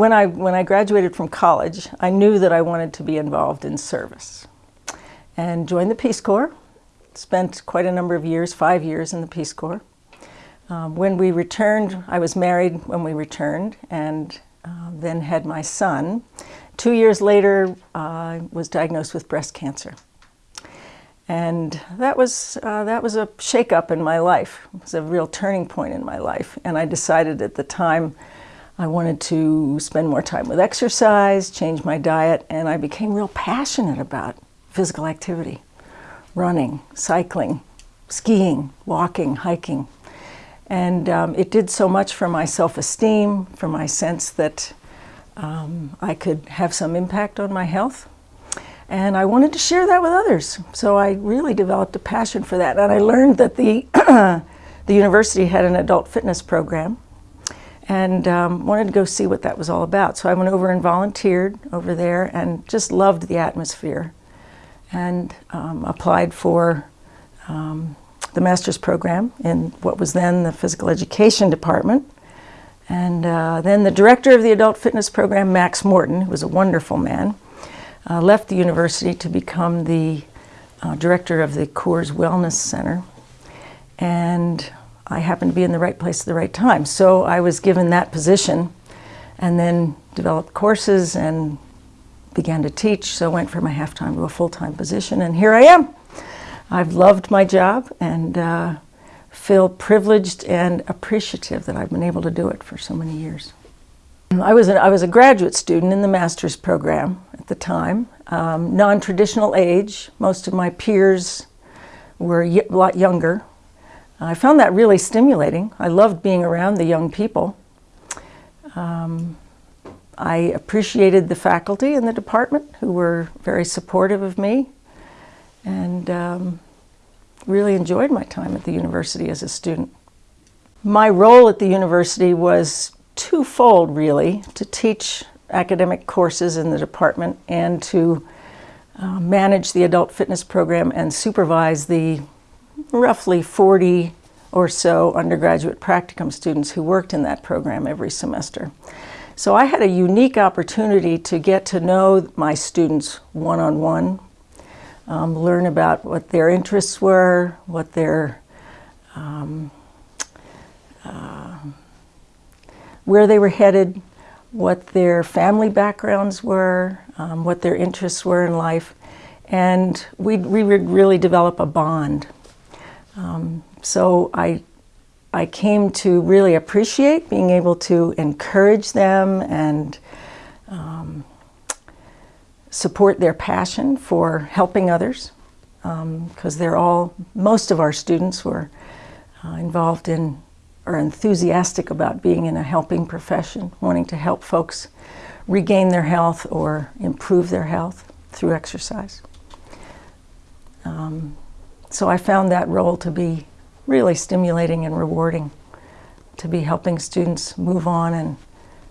when I, when I graduated from college, I knew that I wanted to be involved in service and joined the Peace Corps. Spent quite a number of years, five years in the Peace Corps. Um, when we returned, I was married when we returned and uh, then had my son. Two years later, I uh, was diagnosed with breast cancer. And that was, uh, that was a shakeup in my life. It was a real turning point in my life. And I decided at the time I wanted to spend more time with exercise, change my diet, and I became real passionate about physical activity, running, cycling, skiing, walking, hiking. And um, it did so much for my self-esteem, for my sense that um, I could have some impact on my health. And I wanted to share that with others. So I really developed a passion for that. And I learned that the, the university had an adult fitness program and um, wanted to go see what that was all about. So I went over and volunteered over there and just loved the atmosphere and um, applied for um, the master's program in what was then the physical education department. And uh, then the director of the adult fitness program, Max Morton, who was a wonderful man, uh, left the university to become the uh, director of the Coors Wellness Center. And I happened to be in the right place at the right time. So I was given that position and then developed courses and began to teach. So I went from a half-time to a full-time position and here I am. I've loved my job and uh, feel privileged and appreciative that I've been able to do it for so many years. I was a, I was a graduate student in the master's program at the time, um, non-traditional age. Most of my peers were a lot younger. I found that really stimulating. I loved being around the young people. Um, I appreciated the faculty in the department who were very supportive of me and um, really enjoyed my time at the university as a student. My role at the university was twofold really, to teach academic courses in the department and to uh, manage the adult fitness program and supervise the roughly 40 or so undergraduate practicum students who worked in that program every semester. So I had a unique opportunity to get to know my students one-on-one, -on -one, um, learn about what their interests were, what their, um, uh, where they were headed, what their family backgrounds were, um, what their interests were in life, and we, we would really develop a bond. Um, so I, I came to really appreciate being able to encourage them and um, support their passion for helping others because um, they're all, most of our students were uh, involved in or enthusiastic about being in a helping profession, wanting to help folks regain their health or improve their health through exercise. Um, so I found that role to be really stimulating and rewarding to be helping students move on and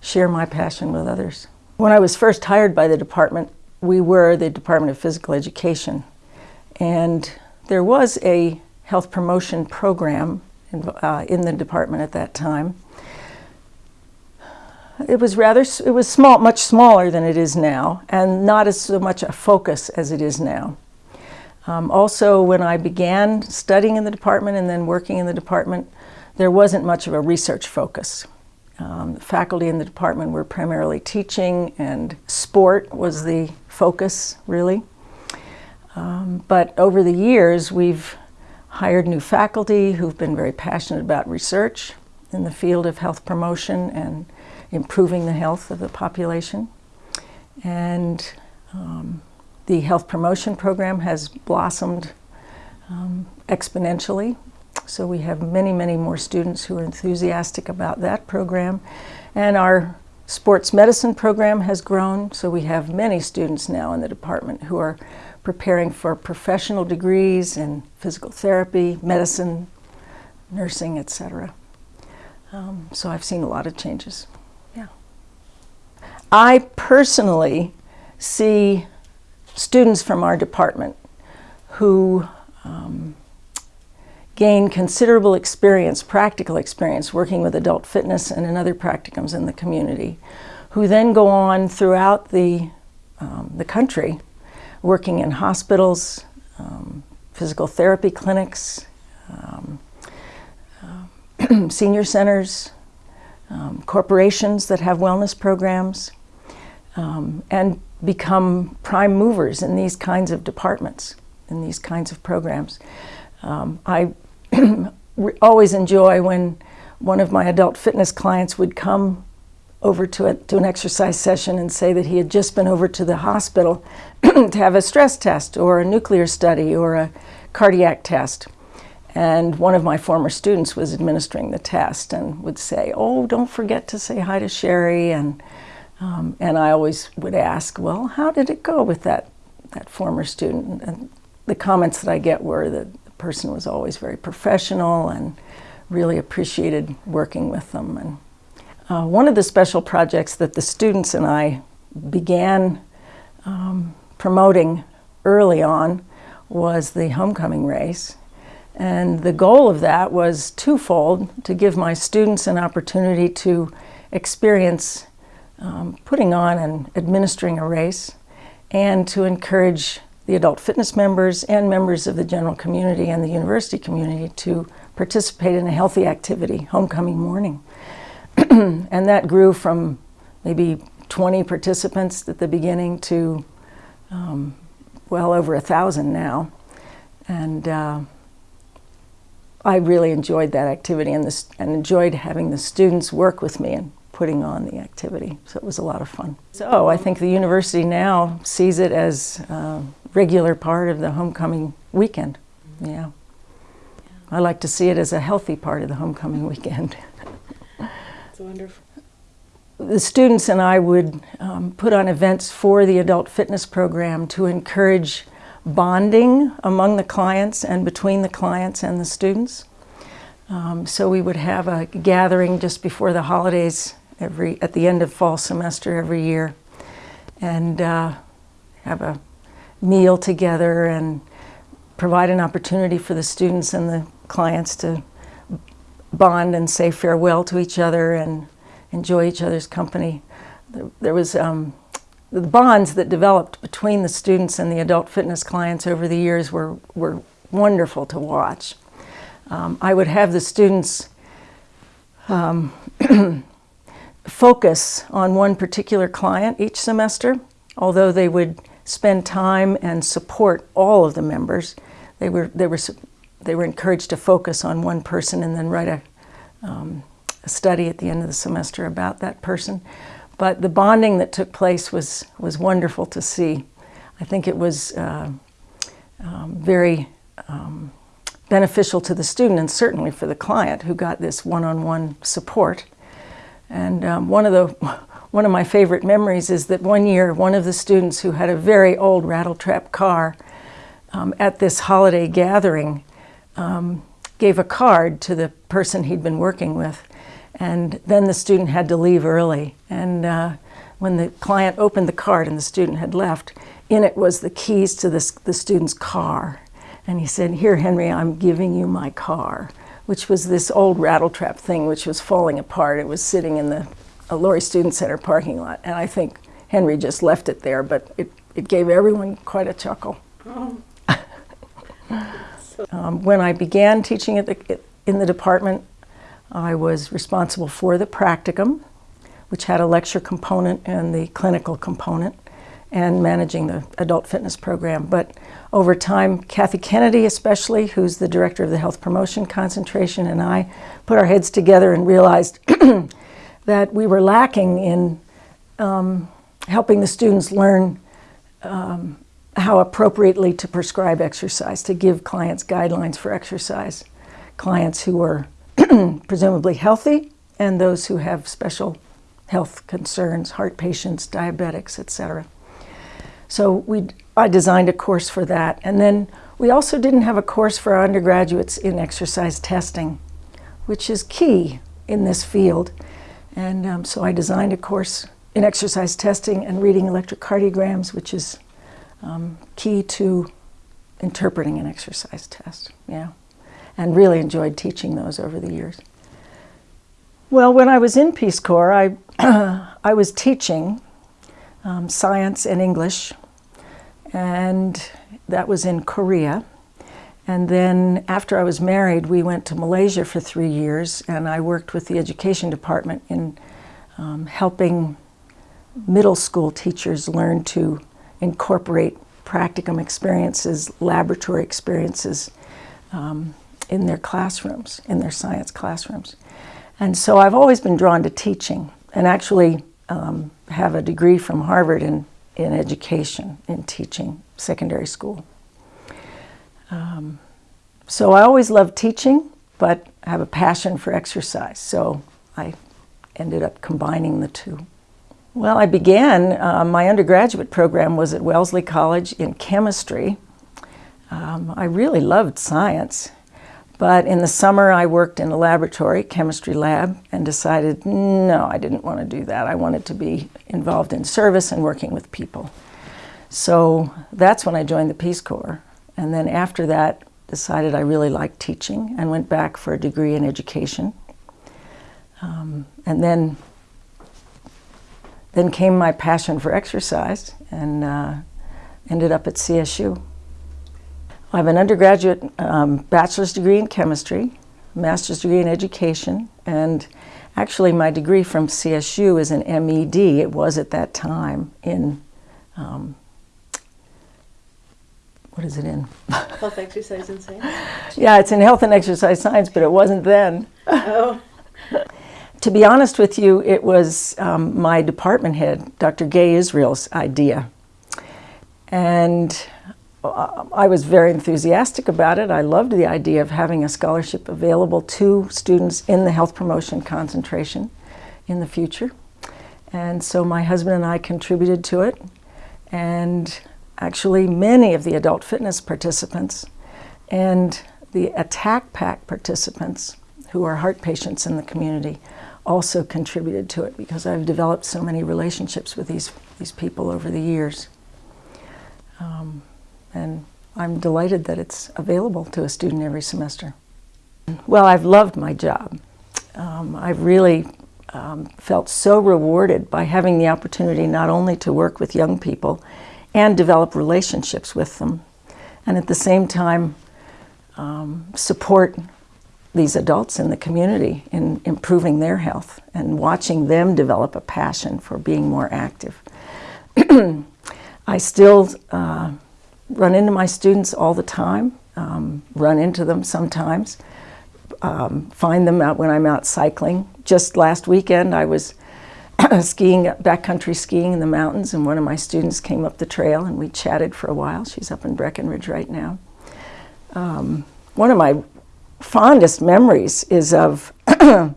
share my passion with others. When I was first hired by the department, we were the Department of Physical Education and there was a health promotion program in, uh, in the department at that time. It was rather, it was small, much smaller than it is now and not as so much a focus as it is now. Um, also, when I began studying in the department and then working in the department, there wasn't much of a research focus. Um, faculty in the department were primarily teaching and sport was the focus, really. Um, but over the years, we've hired new faculty who've been very passionate about research in the field of health promotion and improving the health of the population. And um, the health promotion program has blossomed um, exponentially. So we have many, many more students who are enthusiastic about that program. And our sports medicine program has grown, so we have many students now in the department who are preparing for professional degrees in physical therapy, medicine, nursing, etc. Um, so I've seen a lot of changes. Yeah. I personally see students from our department who um, gain considerable experience, practical experience, working with adult fitness and in other practicums in the community, who then go on throughout the, um, the country working in hospitals, um, physical therapy clinics, uh, senior centers, um, corporations that have wellness programs, and become prime movers in these kinds of departments, in these kinds of programs. Um, I always enjoy when one of my adult fitness clients would come over to, a, to an exercise session and say that he had just been over to the hospital to have a stress test or a nuclear study or a cardiac test. And one of my former students was administering the test and would say, oh, don't forget to say hi to Sherry. And, um, and I always would ask, well, how did it go with that, that former student? And the comments that I get were that the person was always very professional and really appreciated working with them. And uh, one of the special projects that the students and I began um, promoting early on was the homecoming race. And the goal of that was twofold, to give my students an opportunity to experience um, putting on and administering a race, and to encourage the adult fitness members and members of the general community and the university community to participate in a healthy activity, homecoming morning. and that grew from maybe 20 participants at the beginning to um, well over a thousand now. And uh, I really enjoyed that activity and, and enjoyed having the students work with me and putting on the activity. So it was a lot of fun. So I think the university now sees it as a regular part of the homecoming weekend. Yeah. I like to see it as a healthy part of the homecoming weekend. It's wonderful. The students and I would um, put on events for the adult fitness program to encourage bonding among the clients and between the clients and the students. Um, so we would have a gathering just before the holidays every at the end of fall semester every year and uh, have a meal together and provide an opportunity for the students and the clients to bond and say farewell to each other and enjoy each other's company. There, was um, the bonds that developed between the students and the adult fitness clients over the years were, were wonderful to watch. Um, I would have the students um, focus on one particular client each semester, although they would spend time and support all of the members. They were, they were, they were encouraged to focus on one person and then write a, um, a study at the end of the semester about that person. But the bonding that took place was, was wonderful to see. I think it was uh, um, very um, beneficial to the student and certainly for the client who got this one-on-one -on -one support. And um, one, of the, one of my favorite memories is that one year one of the students who had a very old rattletrap car um, at this holiday gathering um, gave a card to the person he'd been working with and then the student had to leave early. And uh, when the client opened the card and the student had left, in it was the keys to this, the student's car. And he said, here, Henry, I'm giving you my car, which was this old rattletrap thing which was falling apart. It was sitting in the Lory Student Center parking lot. And I think Henry just left it there, but it, it gave everyone quite a chuckle. Oh. um, when I began teaching at the, in the department, I was responsible for the practicum, which had a lecture component and the clinical component, and managing the adult fitness program. But over time, Kathy Kennedy especially, who's the director of the health promotion concentration, and I put our heads together and realized that we were lacking in um, helping the students learn um, how appropriately to prescribe exercise, to give clients guidelines for exercise. Clients who were presumably healthy, and those who have special health concerns, heart patients, diabetics, etc. So we, I designed a course for that. And then we also didn't have a course for our undergraduates in exercise testing, which is key in this field. And um, so I designed a course in exercise testing and reading electrocardiograms, which is um, key to interpreting an exercise test. Yeah and really enjoyed teaching those over the years. Well, when I was in Peace Corps, I, I was teaching um, science and English, and that was in Korea. And then after I was married, we went to Malaysia for three years, and I worked with the education department in um, helping middle school teachers learn to incorporate practicum experiences, laboratory experiences um, in their classrooms, in their science classrooms. And so I've always been drawn to teaching and actually um, have a degree from Harvard in, in education, in teaching secondary school. Um, so I always loved teaching, but I have a passion for exercise. So I ended up combining the two. Well, I began, uh, my undergraduate program was at Wellesley College in chemistry. Um, I really loved science, but in the summer I worked in a laboratory, chemistry lab, and decided no, I didn't want to do that. I wanted to be involved in service and working with people. So that's when I joined the Peace Corps. And then after that, decided I really liked teaching and went back for a degree in education. Um, and then, then came my passion for exercise and uh, ended up at CSU. I have an undergraduate um, bachelor's degree in chemistry, master's degree in education, and actually my degree from CSU is an MED. It was at that time in um, what is it in? Health, exercise, and science. yeah, it's in health and exercise science, but it wasn't then. Oh. to be honest with you, it was um, my department head, Dr. Gay Israel's idea. And I was very enthusiastic about it. I loved the idea of having a scholarship available to students in the health promotion concentration in the future. And so my husband and I contributed to it. And actually many of the adult fitness participants and the attack pack participants who are heart patients in the community also contributed to it because I've developed so many relationships with these, these people over the years. Um, and I'm delighted that it's available to a student every semester. Well, I've loved my job. Um, I've really um, felt so rewarded by having the opportunity not only to work with young people and develop relationships with them. And at the same time, um, support these adults in the community in improving their health and watching them develop a passion for being more active. I still uh, run into my students all the time, um, run into them sometimes, um, find them out when I'm out cycling. Just last weekend I was skiing, backcountry skiing in the mountains, and one of my students came up the trail and we chatted for a while. She's up in Breckenridge right now. Um, one of my fondest memories is of a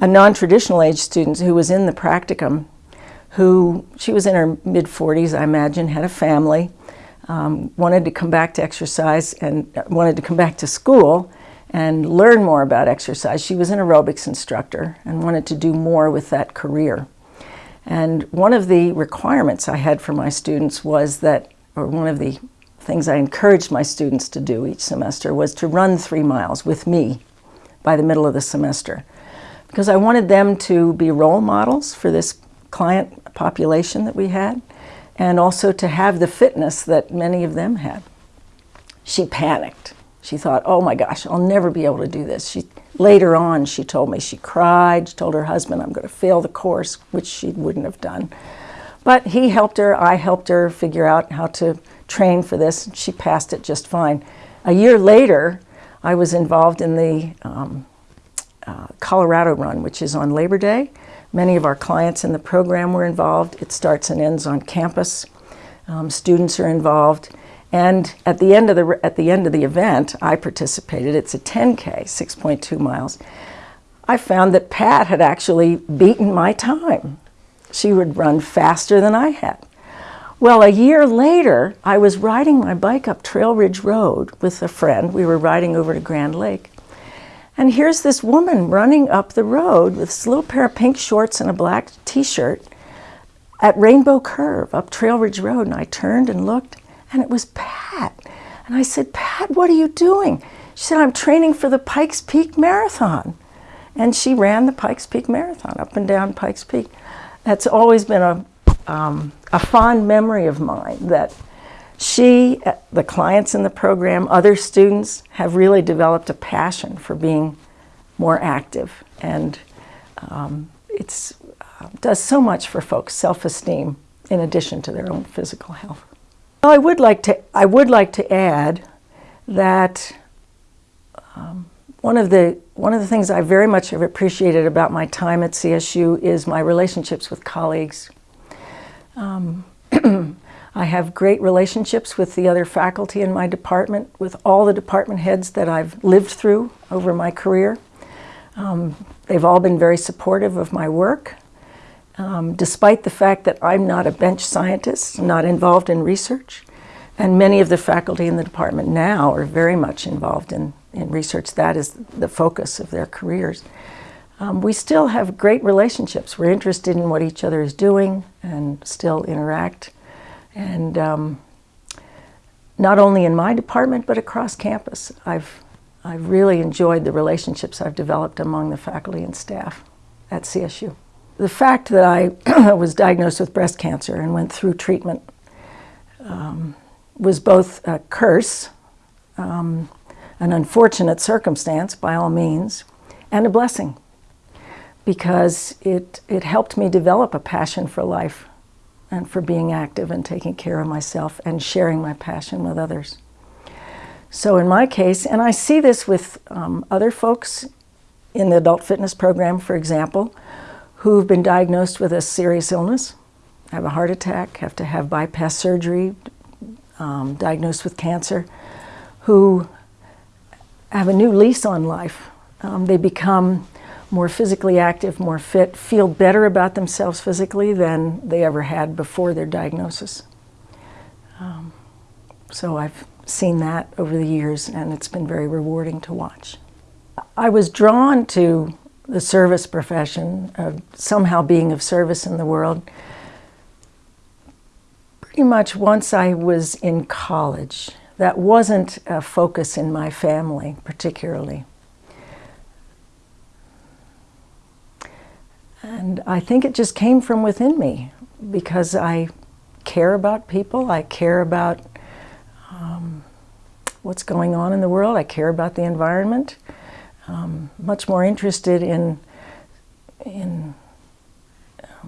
non-traditional age student who was in the practicum who, she was in her mid-40s, I imagine, had a family, um, wanted to come back to exercise and wanted to come back to school and learn more about exercise. She was an aerobics instructor and wanted to do more with that career. And one of the requirements I had for my students was that, or one of the things I encouraged my students to do each semester was to run three miles with me by the middle of the semester. Because I wanted them to be role models for this client population that we had, and also to have the fitness that many of them had. She panicked. She thought, oh my gosh, I'll never be able to do this. She Later on, she told me she cried. She told her husband, I'm going to fail the course, which she wouldn't have done. But he helped her. I helped her figure out how to train for this. And she passed it just fine. A year later, I was involved in the um, uh, Colorado Run, which is on Labor Day. Many of our clients in the program were involved. It starts and ends on campus. Um, students are involved. And at the end of the at the end of the event, I participated. It's a 10K, 6.2 miles. I found that Pat had actually beaten my time. She would run faster than I had. Well, a year later, I was riding my bike up Trail Ridge Road with a friend. We were riding over to Grand Lake. And here's this woman running up the road with this little pair of pink shorts and a black t-shirt at Rainbow Curve up Trail Ridge Road. And I turned and looked, and it was Pat. And I said, Pat, what are you doing? She said, I'm training for the Pikes Peak Marathon. And she ran the Pikes Peak Marathon up and down Pikes Peak. that's always been a, um, a fond memory of mine that she, uh, the clients in the program, other students have really developed a passion for being more active and um, it's uh, does so much for folks' self-esteem in addition to their own physical health. Well, I would like to I would like to add that um, one of the one of the things I very much have appreciated about my time at CSU is my relationships with colleagues. Um, I have great relationships with the other faculty in my department, with all the department heads that I've lived through over my career. Um, they've all been very supportive of my work, um, despite the fact that I'm not a bench scientist, not involved in research. And many of the faculty in the department now are very much involved in, in research. That is the focus of their careers. Um, we still have great relationships. We're interested in what each other is doing and still interact. And um, not only in my department, but across campus. I've, I've really enjoyed the relationships I've developed among the faculty and staff at CSU. The fact that I was diagnosed with breast cancer and went through treatment um, was both a curse, um, an unfortunate circumstance by all means, and a blessing because it, it helped me develop a passion for life and for being active and taking care of myself and sharing my passion with others. So in my case, and I see this with um, other folks in the adult fitness program, for example, who've been diagnosed with a serious illness, have a heart attack, have to have bypass surgery, um, diagnosed with cancer, who have a new lease on life. Um, they become more physically active, more fit, feel better about themselves physically than they ever had before their diagnosis. Um, so I've seen that over the years and it's been very rewarding to watch. I was drawn to the service profession, of somehow being of service in the world, pretty much once I was in college. That wasn't a focus in my family particularly. And I think it just came from within me because I care about people, I care about um, what's going on in the world, I care about the environment. Um, much more interested in, in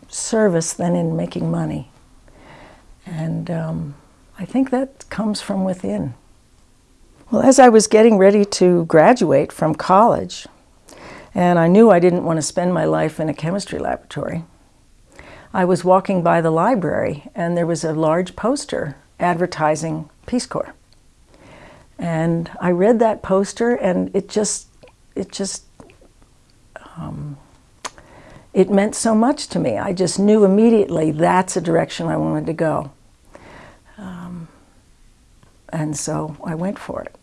service than in making money. And um, I think that comes from within. Well, as I was getting ready to graduate from college, and I knew I didn't want to spend my life in a chemistry laboratory. I was walking by the library and there was a large poster advertising Peace Corps. And I read that poster and it just, it just, um, it meant so much to me. I just knew immediately that's a direction I wanted to go. Um, and so I went for it.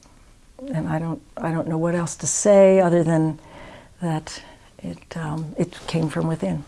And I don't, I don't know what else to say other than that it, um, it came from within.